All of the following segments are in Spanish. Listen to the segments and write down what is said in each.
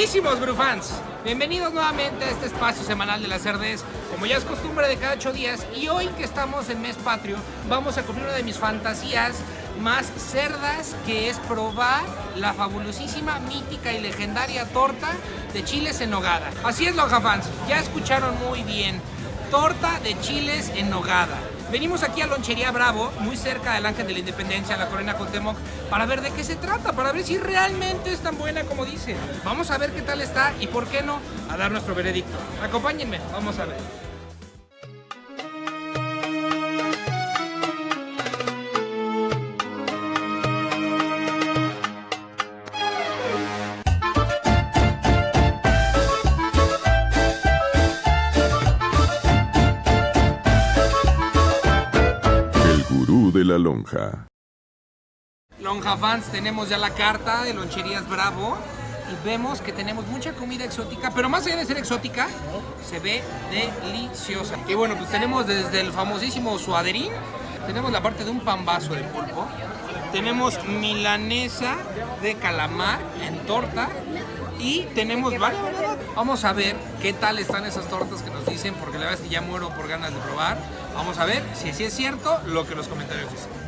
queridísimos Brufans, bienvenidos nuevamente a este espacio semanal de la Cerdez, como ya es costumbre de cada ocho días y hoy que estamos en mes patrio vamos a cumplir una de mis fantasías más cerdas que es probar la fabulosísima, mítica y legendaria torta de chiles en nogada. Así es Lonja Fans, ya escucharon muy bien, torta de chiles en nogada. Venimos aquí a Lonchería Bravo, muy cerca del Ángel de la Independencia, la Corona Contemoc, para ver de qué se trata, para ver si realmente es tan buena como dicen. Vamos a ver qué tal está y por qué no, a dar nuestro veredicto. Acompáñenme, vamos a ver. Lonja. Lonja Fans, tenemos ya la carta de Loncherías Bravo y vemos que tenemos mucha comida exótica, pero más allá de ser exótica, se ve deliciosa. Y bueno, pues tenemos desde el famosísimo suaderín, tenemos la parte de un pambazo de pulpo, tenemos milanesa de calamar en torta y tenemos varias. Vamos a ver qué tal están esas tortas que nos dicen, porque la verdad es que ya muero por ganas de probar. Vamos a ver si sí es cierto lo que los comentarios dicen.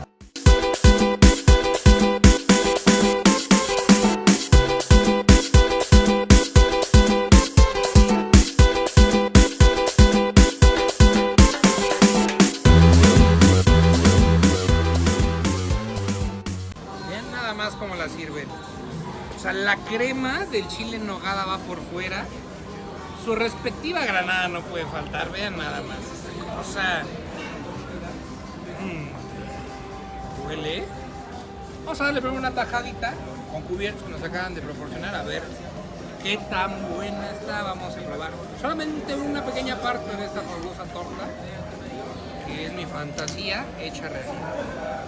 La crema del chile en nogada va por fuera. Su respectiva granada no puede faltar. Vean nada más. O sea... mm, huele. Vamos a darle primero una tajadita con cubiertos que nos acaban de proporcionar. A ver qué tan buena está. Vamos a probar. Solamente una pequeña parte de esta fabulosa torta. Que es mi fantasía hecha realidad.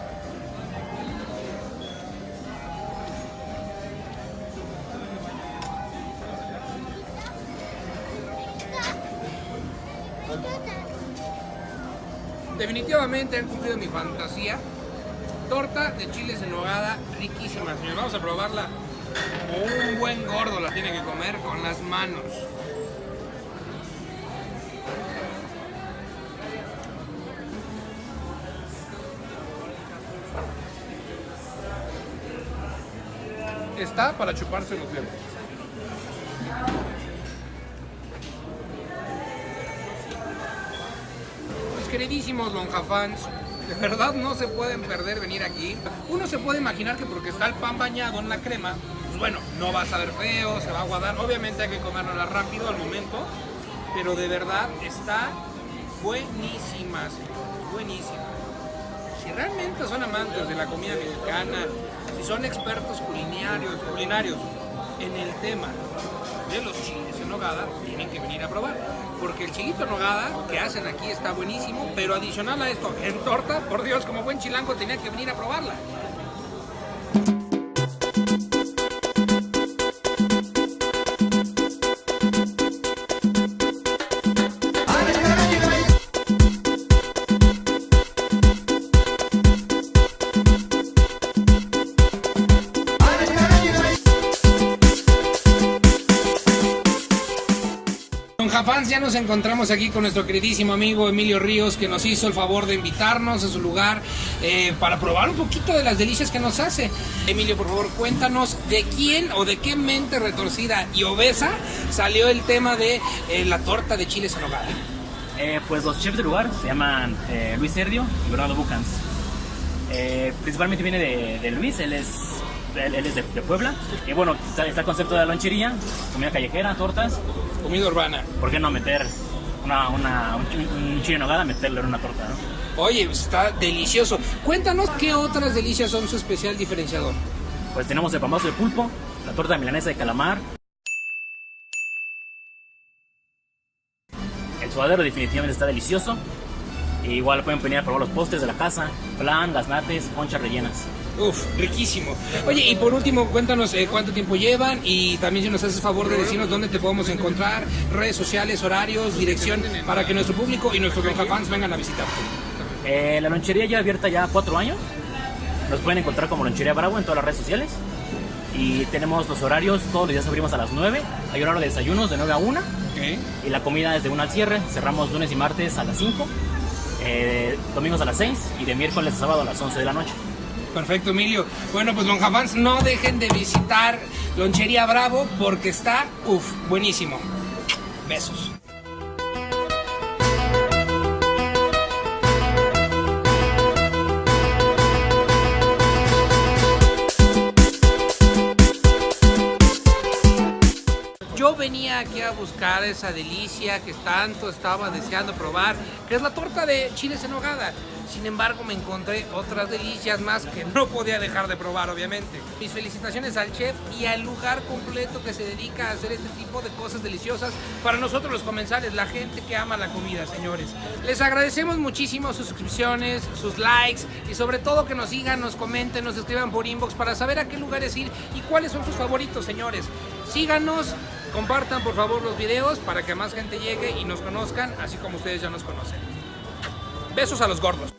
Definitivamente han cumplido mi fantasía. Torta de chiles en nogada, riquísima, señor. Vamos a probarla un buen gordo la tiene que comer con las manos. Está para chuparse los dedos. Queridísimos lonjafans, de verdad no se pueden perder venir aquí. Uno se puede imaginar que porque está el pan bañado en la crema, pues bueno, no va a saber feo, se va a aguadar. Obviamente hay que comérnosla rápido al momento, pero de verdad está buenísima, señores, buenísima. Si realmente son amantes de la comida mexicana, si son expertos culinarios, culinarios en el tema de los chiles en nogada, tienen que venir a probar. Porque el chilito en nogada que hacen aquí está buenísimo, pero adicional a esto, en torta, por Dios, como buen chilango tenía que venir a probarla. Lonjafans, ya nos encontramos aquí con nuestro queridísimo amigo Emilio Ríos, que nos hizo el favor de invitarnos a su lugar eh, para probar un poquito de las delicias que nos hace. Emilio, por favor, cuéntanos de quién o de qué mente retorcida y obesa salió el tema de eh, la torta de chiles en. Eh, pues los chefs del lugar se llaman Luis Serdio y Bernardo Bucans. Principalmente viene de Luis, él es, él, él es de, de Puebla. Y bueno, está, está el concepto de la lonchería, comida callejera, tortas. Comida urbana. ¿Por qué no meter una, una, un, un chile en meterlo en una torta? ¿no? Oye, pues está delicioso. Cuéntanos qué otras delicias son su especial diferenciador. Pues tenemos el famoso de pulpo, la torta milanesa de calamar. El suadero definitivamente está delicioso. Igual pueden venir a probar los postres de la casa, flan, gaznates, conchas rellenas. Uf, riquísimo. Oye, y por último, cuéntanos eh, cuánto tiempo llevan y también si nos haces favor de decirnos dónde te podemos encontrar, redes sociales, horarios, dirección, para que nuestro público y nuestros fans vengan a visitarte. Eh, la lonchería ya abierta ya cuatro años. Nos pueden encontrar como Lonchería Bravo en todas las redes sociales. Y tenemos los horarios, todos los días abrimos a las 9. Hay horario de desayunos de 9 a 1. Y la comida es de 1 al cierre. Cerramos lunes y martes a las 5. Eh, domingos a las 6 y de miércoles a sábado a las 11 de la noche. Perfecto, Emilio. Bueno, pues Lonjafans, no dejen de visitar Lonchería Bravo porque está, uff, buenísimo. Besos. Venía aquí a buscar esa delicia que tanto estaba deseando probar, que es la torta de chiles en. Sin embargo, me encontré otras delicias más que no podía dejar de probar, obviamente. Mis felicitaciones al chef y al lugar completo que se dedica a hacer este tipo de cosas deliciosas para nosotros los comensales, la gente que ama la comida, señores. Les agradecemos muchísimo sus suscripciones, sus likes y sobre todo que nos sigan, nos comenten, nos escriban por inbox para saber a qué lugares ir y cuáles son sus favoritos, señores. Síganos, compartan por favor los videos para que más gente llegue y nos conozcan, así como ustedes ya nos conocen. Besos a los gordos.